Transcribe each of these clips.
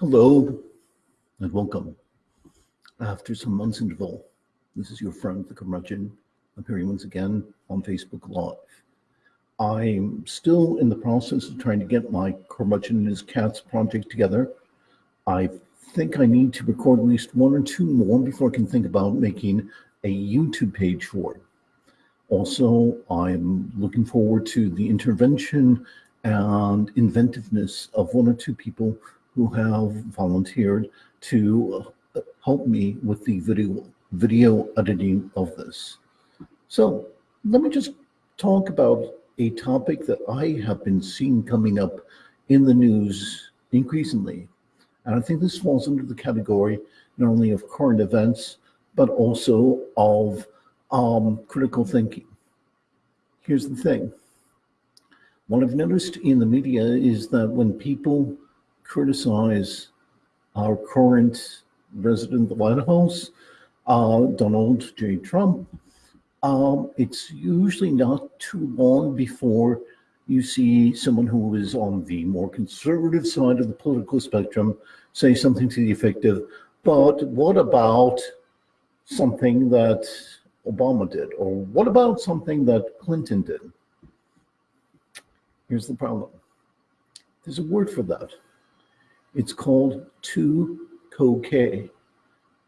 Hello and welcome. After some months interval, this is your friend, the curmudgeon, appearing once again on Facebook Live. I'm still in the process of trying to get my curmudgeon and his cats project together. I think I need to record at least one or two more before I can think about making a YouTube page for it. Also, I'm looking forward to the intervention and inventiveness of one or two people who have volunteered to uh, help me with the video video editing of this. So let me just talk about a topic that I have been seeing coming up in the news increasingly. And I think this falls under the category not only of current events, but also of um, critical thinking. Here's the thing. What I've noticed in the media is that when people criticize our current resident of the White House, uh, Donald J. Trump, um, it's usually not too long before you see someone who is on the more conservative side of the political spectrum say something to the effect of, but what about something that Obama did? Or what about something that Clinton did? Here's the problem. There's a word for that. It's called tu quoque.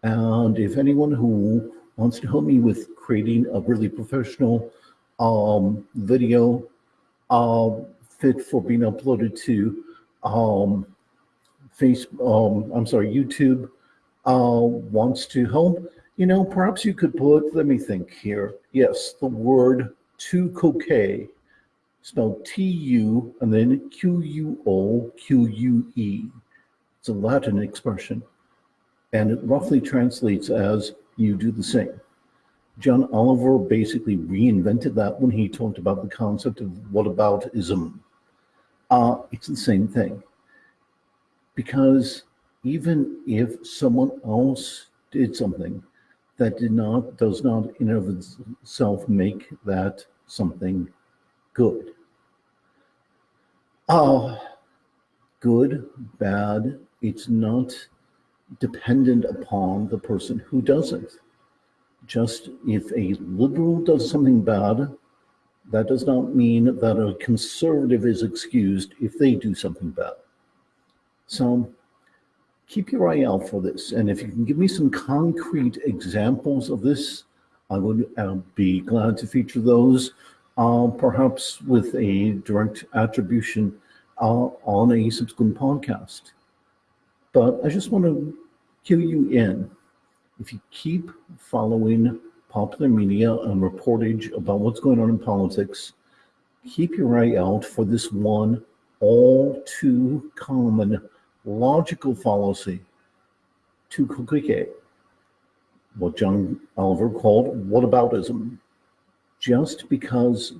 And if anyone who wants to help me with creating a really professional um, video uh, fit for being uploaded to um, face, um, I'm sorry, YouTube uh, wants to help, you know, perhaps you could put, let me think here. Yes, the word tu quoque spelled T-U and then Q-U-O-Q-U-E. It's a Latin expression, and it roughly translates as you do the same. John Oliver basically reinvented that when he talked about the concept of "what whataboutism. Uh, it's the same thing. Because even if someone else did something that did not, does not in of itself make that something good. Uh, good, bad, it's not dependent upon the person who does it. Just if a liberal does something bad, that does not mean that a conservative is excused if they do something bad. So keep your eye out for this. And if you can give me some concrete examples of this, I would uh, be glad to feature those, uh, perhaps with a direct attribution uh, on a subsequent podcast. But I just want to cue you in. If you keep following popular media and reportage about what's going on in politics, keep your eye out for this one all too common logical fallacy, to complicated, what John Oliver called whataboutism. Just because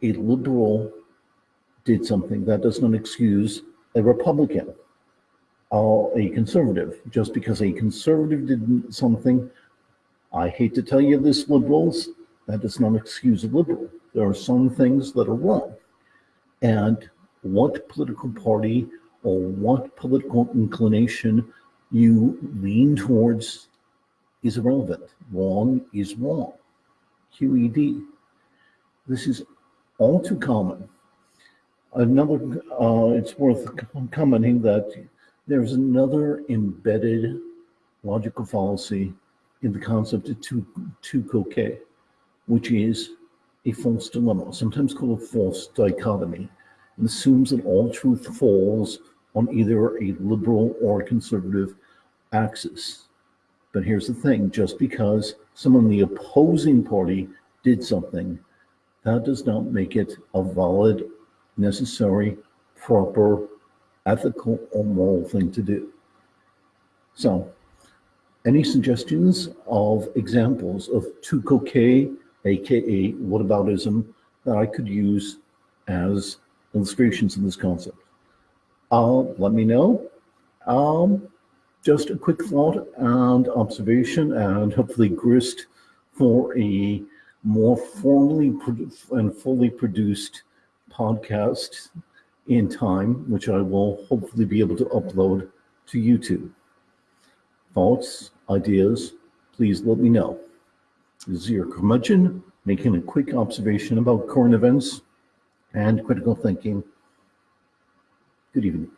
a liberal did something, that does not excuse a Republican or a conservative. Just because a conservative did something, I hate to tell you this, liberals, that does not excuse a liberal. There are some things that are wrong. And what political party or what political inclination you lean towards is irrelevant. Wrong is wrong. QED. This is all too common. Another, uh, it's worth commenting that there's another embedded logical fallacy in the concept of tu quoque, which is a false dilemma, sometimes called a false dichotomy, and assumes that all truth falls on either a liberal or conservative axis. But here's the thing, just because someone in the opposing party did something, that does not make it a valid, necessary, proper ethical or moral thing to do. So any suggestions of examples of tu quoque, aka whataboutism, that I could use as illustrations of this concept? Uh, let me know. Um, just a quick thought and observation and hopefully grist for a more formally and fully produced podcast in time, which I will hopefully be able to upload to YouTube. Thoughts, ideas, please let me know. This is your curmudgeon making a quick observation about current events and critical thinking. Good evening.